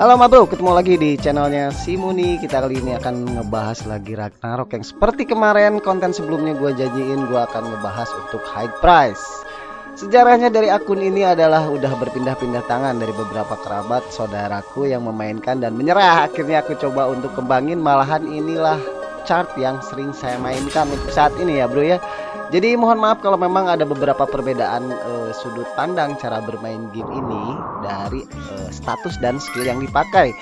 Halo ma bro, ketemu lagi di channelnya Simuni Kita kali ini akan ngebahas lagi Ragnarok Yang seperti kemarin konten sebelumnya gue janjiin Gue akan ngebahas untuk high price. Sejarahnya dari akun ini adalah udah berpindah-pindah tangan dari beberapa kerabat saudaraku yang memainkan dan menyerah. Akhirnya aku coba untuk kembangin malahan inilah chart yang sering saya mainkan untuk saat ini ya bro ya jadi mohon maaf kalau memang ada beberapa perbedaan uh, sudut pandang cara bermain game ini dari uh, status dan skill yang dipakai.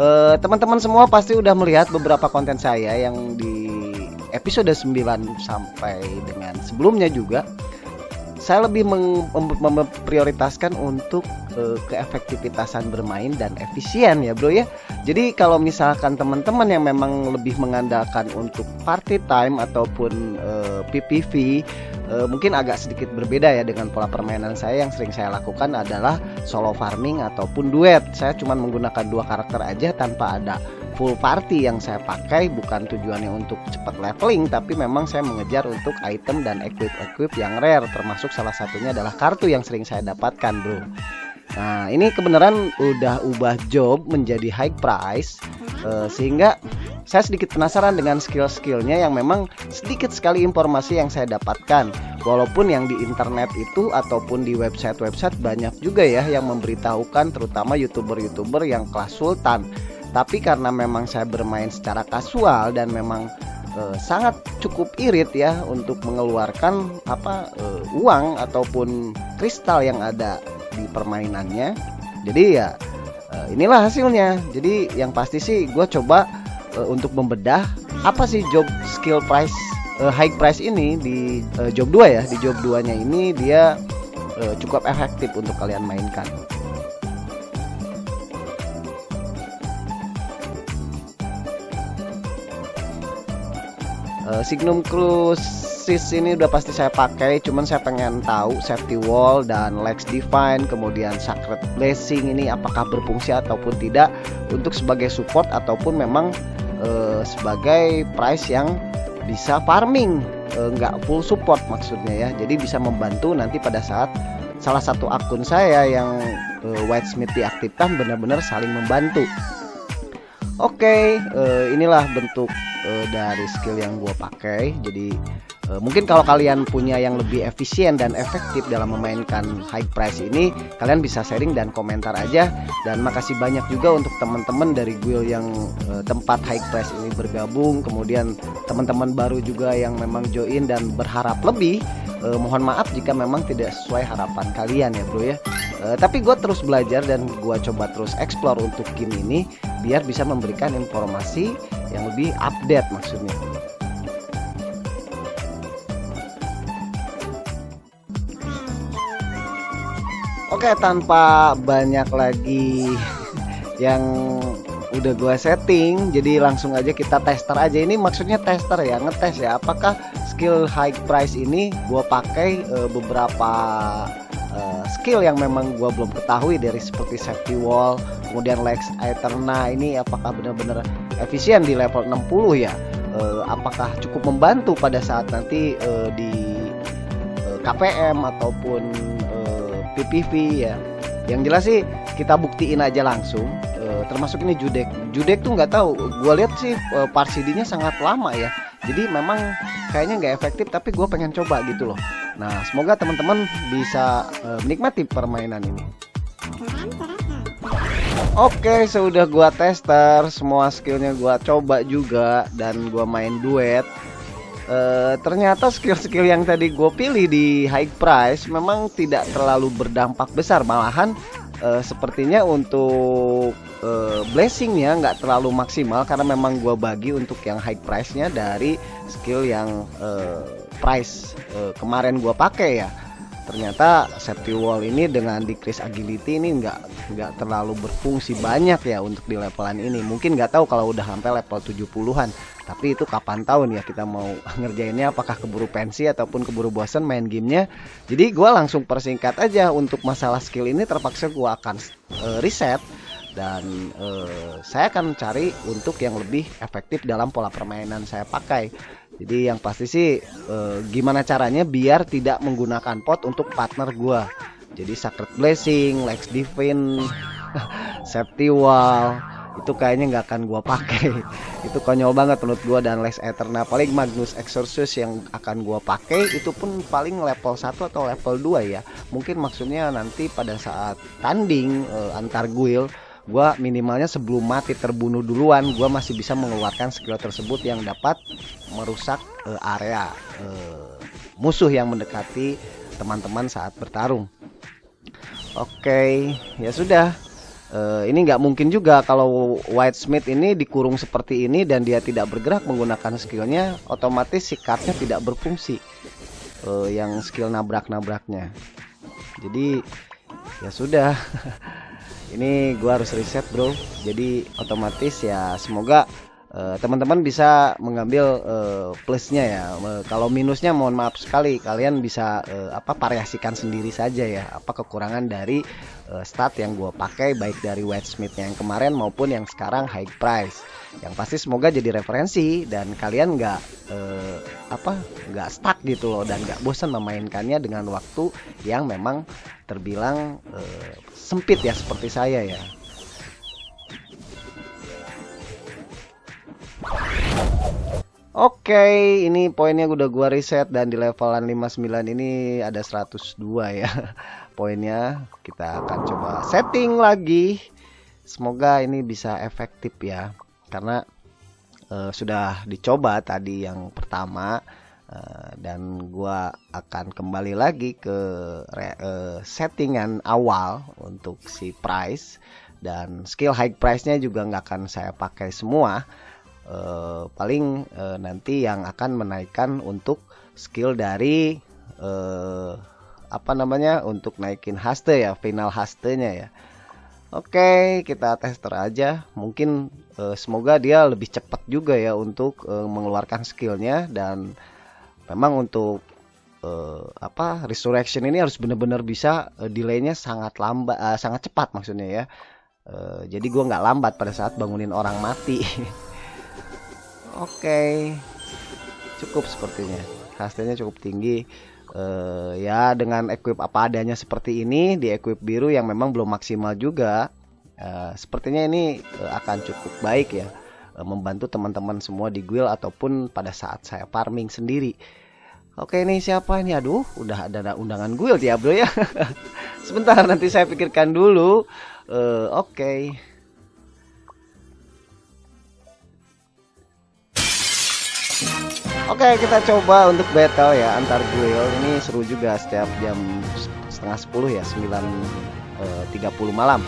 Eh, teman-teman uh, semua pasti udah melihat beberapa konten saya yang di episode 9 sampai dengan sebelumnya juga saya lebih memprioritaskan untuk uh, keefektivitasan bermain dan efisien ya bro ya. Jadi kalau misalkan teman-teman yang memang lebih mengandalkan untuk party time ataupun uh, eh, PPV uh, mungkin agak sedikit berbeda ya dengan pola permainan saya. Yang sering saya lakukan adalah solo farming ataupun duet. Saya cuma menggunakan dua karakter aja tanpa ada full party yang saya pakai. Bukan tujuannya untuk cepat leveling tapi memang saya mengejar untuk item dan equip-equip yang rare. Termasuk salah satunya adalah kartu yang sering saya dapatkan bro. Nah ini kebenaran udah ubah job menjadi high price. Uh, sehingga saya sedikit penasaran dengan skill-skillnya yang memang sedikit sekali informasi yang saya dapatkan. Walaupun yang di internet itu ataupun di website-website banyak juga ya yang memberitahukan terutama youtuber-youtuber yang kelas sultan. Tapi karena memang saya bermain secara kasual dan memang uh, sangat cukup irit ya untuk mengeluarkan apa uh, uang ataupun kristal yang ada di permainannya jadi ya uh, inilah hasilnya. Jadi yang pasti sih gue coba uh, untuk membedah apa sih job skill price uh, high price ini di uh, job 2 ya? Di job 2 nya ini dia uh, cukup efektif untuk kalian mainkan. Uh, Signum Crucis ini udah pasti saya pakai cuman saya pengen tahu safety wall dan Lex Divine kemudian Sacred Blessing ini apakah berfungsi ataupun tidak untuk sebagai support ataupun memang uh, sebagai price yang bisa farming. Uh, nggak full support maksudnya ya. Jadi bisa membantu nanti pada saat salah satu akun saya yang uh, Whitesmith diaktifkan benar-benar saling membantu. Oke, okay, uh, inilah bentuk uh, dari skill yang gue pakai. Jadi uh, mungkin kalau kalian punya yang lebih efisien dan efektif dalam memainkan high price ini kalian bisa sharing dan komentar aja. Dan makasih banyak juga untuk teman-teman dari guild yang uh, tempat high price ini bergabung. Kemudian teman-teman baru juga yang memang join dan berharap lebih uh, mohon maaf jika memang tidak sesuai harapan kalian ya bro ya. Uh, tapi gue terus belajar dan gue coba terus explore untuk game ini biar bisa memberikan informasi yang lebih update maksudnya Oke tanpa banyak lagi yang udah gua setting jadi langsung aja kita tester aja. Ini maksudnya tester ya ngetes ya apakah skill high price ini gua pakai e, beberapa e, skill yang memang gua belum ketahui dari seperti safety wall kemudian Lex Eterna ini apakah benar-benar efisien di level 60 ya? E, apakah cukup membantu pada saat nanti e, di e, KPM ataupun PPV ya. Yang jelas sih kita buktiin aja langsung e, termasuk ini judek. Judek tuh nggak tahu. Gue lihat sih e, parsidinya sangat lama ya. Jadi memang kayaknya nggak efektif tapi gue pengen coba gitu loh. Nah semoga teman-teman bisa e, menikmati permainan ini. Oke, sudah gua tester, semua skillnya gua coba juga dan gua main duet. Uh, ternyata skill-skill yang tadi gue pilih di high price memang tidak terlalu berdampak besar. Malahan uh, sepertinya untuk uh, blessingnya nggak terlalu maksimal karena memang gue bagi untuk yang high price nya dari skill yang uh, price uh, kemarin gue pakai ya. Ternyata safety wall ini dengan decrease agility ini nggak nggak terlalu berfungsi banyak ya untuk di levelan ini. Mungkin nggak tahu kalau udah sampai level 70-an tapi itu kapan tahun ya kita mau ngerjainnya apakah keburu pensi ataupun keburu bosan main gamenya. Jadi gue langsung persingkat aja untuk masalah skill ini terpaksa gue akan uh, reset. Dan uh, saya akan cari untuk yang lebih efektif dalam pola permainan saya pakai. Jadi yang pasti sih e, gimana caranya biar tidak menggunakan pot untuk partner gua. Jadi Sacred Blessing, Lex Divine, safety wall itu kayaknya nggak akan gua pakai. Itu konyol banget menurut gua dan Les Ether nah paling Magnus Exorcist yang akan gua pakai itu pun paling level 1 atau level 2 ya. Mungkin maksudnya nanti pada saat tanding uh, antar guild gua minimalnya sebelum mati terbunuh duluan gua masih bisa mengeluarkan skill tersebut yang dapat merusak uh, area uh, musuh yang mendekati teman-teman saat bertarung. Oke okay, ya sudah Uh, ini nggak mungkin juga kalau White Smith ini dikurung seperti ini dan dia tidak bergerak menggunakan skillnya, otomatis si tidak berfungsi. Uh, yang skill nabrak-nabraknya. Jadi ya sudah. ini gua harus reset bro. Jadi otomatis ya semoga teman-teman uh, bisa mengambil uh, plusnya ya. Uh, kalau minusnya mohon maaf sekali, kalian bisa uh, apa variasikan sendiri saja ya. Apa kekurangan dari uh, stat yang gue pakai baik dari White Smith yang kemarin maupun yang sekarang high price. Yang pasti semoga jadi referensi dan kalian nggak uh, apa nggak stuck gitu loh dan nggak bosan memainkannya dengan waktu yang memang terbilang uh, sempit ya seperti saya ya. Oke, okay, ini poinnya udah gua reset dan di levelan 59 ini ada 102 ya. Poinnya kita akan coba setting lagi. Semoga ini bisa efektif ya. Karena uh, sudah dicoba tadi yang pertama uh, dan gua akan kembali lagi ke uh, settingan awal untuk si price dan skill high price-nya juga nggak akan saya pakai semua uh, paling uh, nanti yang akan menaikkan untuk skill dari uh, apa namanya untuk naikin haste ya final hastenya ya. Oke kita tester aja. Mungkin semoga dia lebih cepat juga ya untuk mengeluarkan skillnya dan memang untuk uh, apa resurrection ini harus benar-benar bisa uh, delaynya sangat lambat uh, sangat cepat maksudnya ya. Uh, jadi gua nggak lambat pada saat bangunin orang mati Oke. Cukup sepertinya. Hasilnya cukup tinggi. Uh, ya dengan equip apa adanya seperti ini di equip biru yang memang belum maksimal juga. Uh, sepertinya ini uh, akan cukup baik ya. Uh, membantu teman-teman semua di guild ataupun pada saat saya farming sendiri. Oke ini siapa ini? Aduh, udah ada undangan guild ya, Bro ya. Sebentar nanti saya pikirkan dulu. Uh, oke. Okay. Oke kita coba untuk battle ya antar guild ini seru juga setiap jam setengah sepuluh ya 9.30 eh, malam.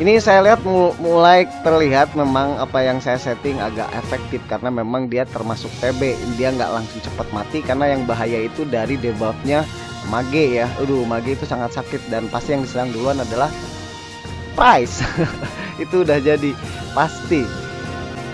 Ini saya lihat mulai terlihat memang apa yang saya setting agak efektif karena memang dia termasuk TB dia nggak langsung cepat mati karena yang bahaya itu dari debuffnya mage ya. Aduh mage itu sangat sakit dan pasti yang diserang duluan adalah price. Itu udah jadi pasti.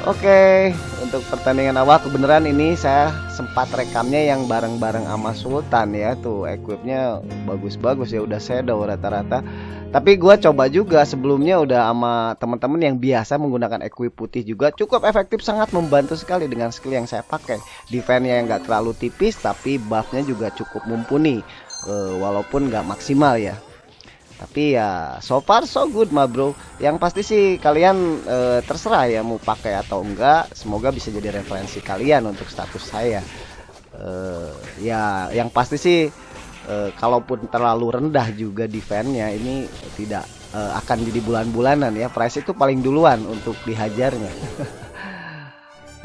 Oke, untuk pertandingan awal kebenaran ini saya sempat rekamnya yang bareng-bareng sama Sultan ya tuh equipnya bagus-bagus ya udah shadow rata-rata. Tapi gua coba juga sebelumnya udah sama teman-teman yang biasa menggunakan equip putih juga cukup efektif sangat membantu sekali dengan skill yang saya pakai. Defense-nya yang nggak terlalu tipis tapi buff-nya juga cukup mumpuni. Uh, walaupun nggak maksimal ya tapi ya so far so good mah bro. Yang pasti sih kalian e, terserah ya mau pakai atau enggak. Semoga bisa jadi referensi kalian untuk status saya. E, ya yang pasti sih e, kalaupun terlalu rendah juga defense-nya ini tidak e, akan jadi bulan-bulanan ya. Price itu paling duluan untuk dihajarnya.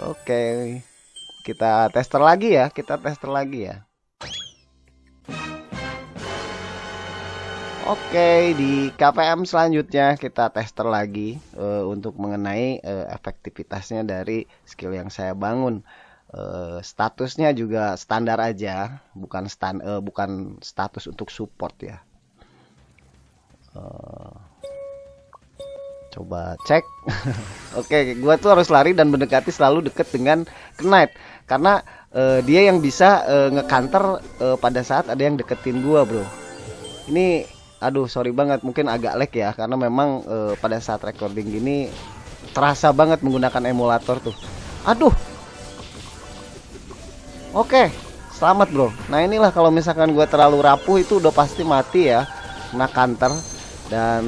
Oke okay. kita tester lagi ya kita tester lagi ya Oke, di KPM selanjutnya kita tester lagi uh, untuk mengenai uh, efektivitasnya dari skill yang saya bangun. Uh, statusnya juga standar aja, bukan stand, uh, bukan status untuk support ya. Uh, coba cek. Oke, gua tuh harus lari dan mendekati selalu deket dengan knight karena uh, dia yang bisa uh, ngekanter uh, pada saat ada yang deketin gua, Bro. Ini aduh sorry banget mungkin agak lag ya karena memang e, pada saat recording gini terasa banget menggunakan emulator tuh. Aduh! Oke selamat bro. Nah inilah kalau misalkan gue terlalu rapuh itu udah pasti mati ya kena counter dan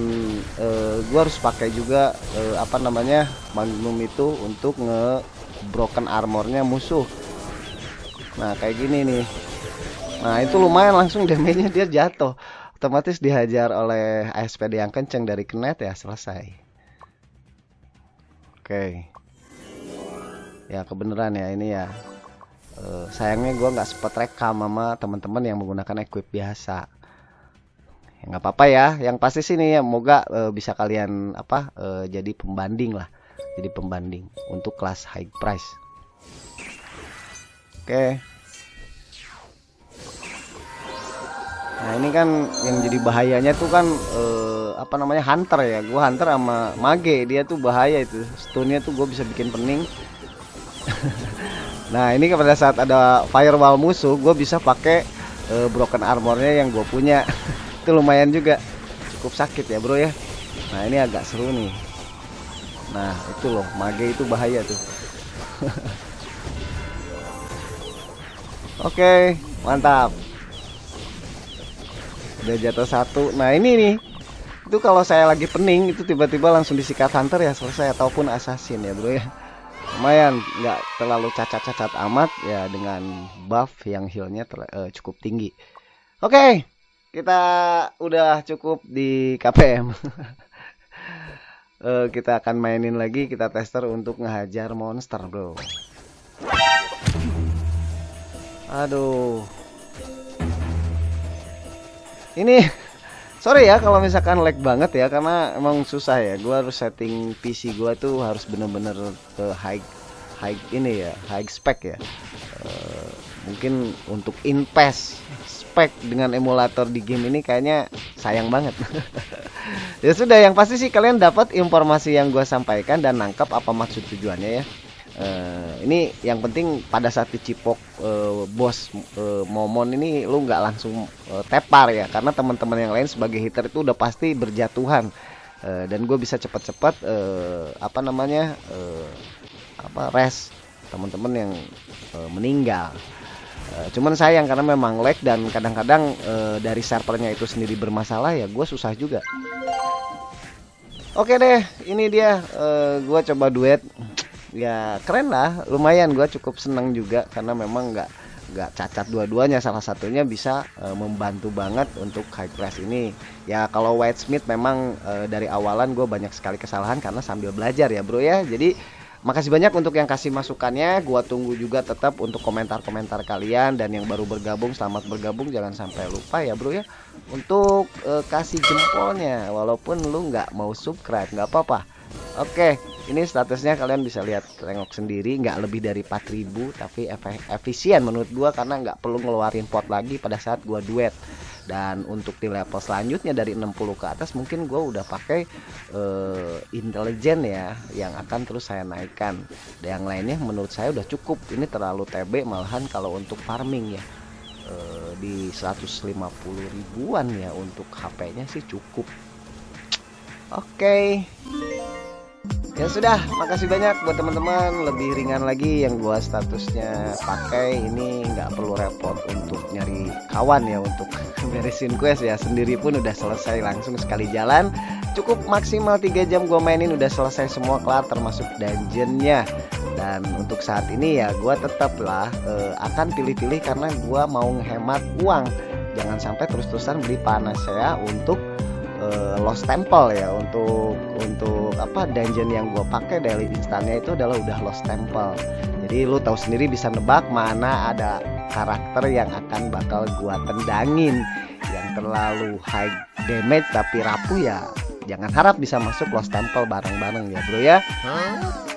uh, gua harus pakai juga uh, apa namanya magnum itu untuk nge broken armornya musuh. Nah kayak gini nih. Nah itu lumayan langsung damage-nya dia jatuh otomatis dihajar oleh ASPD yang kenceng dari kenet ya selesai. Oke. Ya kebenaran ya ini ya. Uh, sayangnya gua nggak sempat rekam sama teman-teman yang menggunakan equip biasa. Ya nggak apa-apa ya yang pasti sini ya moga uh, bisa kalian apa uh, jadi pembanding lah. Jadi pembanding untuk kelas high price. Oke. okay. Nah ini kan yang jadi bahayanya tuh kan uh, apa namanya hunter ya. Gua hunter sama mage dia tuh bahaya itu. Stunnya tuh gue bisa bikin pening. Nah ini pada saat ada firewall musuh gue bisa pakai uh, broken armornya yang gue punya. Itu lumayan juga. Cukup sakit ya bro ya. Nah ini agak seru nih. Nah itu loh mage itu bahaya tuh. Oke mantap udah jatuh satu nah ini nih itu kalau saya lagi pening itu tiba-tiba langsung disikat hunter ya selesai ataupun assassin ya bro ya lumayan nggak terlalu cacat-cacat amat ya dengan buff yang healnya uh, cukup tinggi oke okay kita udah cukup di KPM. uh, eh, kita akan mainin lagi, kita tester untuk ngehajar monster, bro. Aduh. Ini sorry ya kalau misalkan lag banget ya karena emang susah ya. Gua harus setting PC gua tuh harus bener-bener ke high high ini ya, high spec ya. Uh, mungkin untuk invest spek dengan emulator di game ini kayaknya sayang banget. ya sudah, yang pasti sih kalian dapat informasi yang gue sampaikan dan nangkap apa maksud tujuannya ya. Uh, ini yang penting pada saat dicipok uh, bos uh, momon ini lu nggak langsung uh, tepar ya karena teman-teman yang lain sebagai hitter itu udah pasti berjatuhan uh, dan gue bisa cepat-cepat uh, apa namanya uh, apa res teman-teman yang uh, meninggal Uh, cuman sayang karena memang lag dan kadang-kadang uh, dari servernya itu sendiri bermasalah ya gue susah juga. Oke deh, ini dia uh, gue coba duet. Ya keren lah, lumayan gue cukup seneng juga karena memang nggak nggak cacat dua-duanya salah satunya bisa uh, membantu banget untuk high class ini ya kalau White Smith memang uh, dari awalan gue banyak sekali kesalahan karena sambil belajar ya bro ya jadi Makasih banyak untuk yang kasih masukannya. Gua tunggu juga tetap untuk komentar-komentar kalian dan yang baru bergabung selamat bergabung. Jangan sampai lupa ya, Bro ya. Untuk uh, kasih jempolnya walaupun lu nggak mau subscribe, nggak apa-apa. Oke, ini statusnya kalian bisa lihat tengok sendiri nggak lebih dari 4000 tapi efisien menurut gua karena nggak perlu ngeluarin pot lagi pada saat gua duet. Dan untuk di level selanjutnya dari 60 ke atas mungkin gue udah pakai uh, intelijen ya yang akan terus saya naikkan. Dan yang lainnya menurut saya udah cukup. Ini terlalu TB malahan kalau untuk farming ya. Uh, di 150 ribuan ya untuk HP nya sih cukup. Oke. okay. Ya sudah, makasih banyak buat teman-teman. Lebih ringan lagi yang gua statusnya pakai ini nggak perlu repot untuk nyari kawan ya untuk beresin quest ya. Sendiri pun udah selesai langsung sekali jalan. Cukup maksimal 3 jam gua mainin udah selesai semua kelar termasuk dungeonnya. Dan untuk saat ini ya gua tetaplah uh, akan pilih-pilih karena gua mau menghemat uang. Jangan sampai terus-terusan beli panas saya untuk uh, Lost Temple ya untuk untuk apa dungeon yang gue pakai daily instannya itu adalah udah Lost Temple. Jadi lu tahu sendiri bisa nebak mana ada karakter yang akan bakal gua tendangin. Yang terlalu high damage tapi rapuh ya jangan harap bisa masuk Lost Temple bareng-bareng ya bro ya. Huh?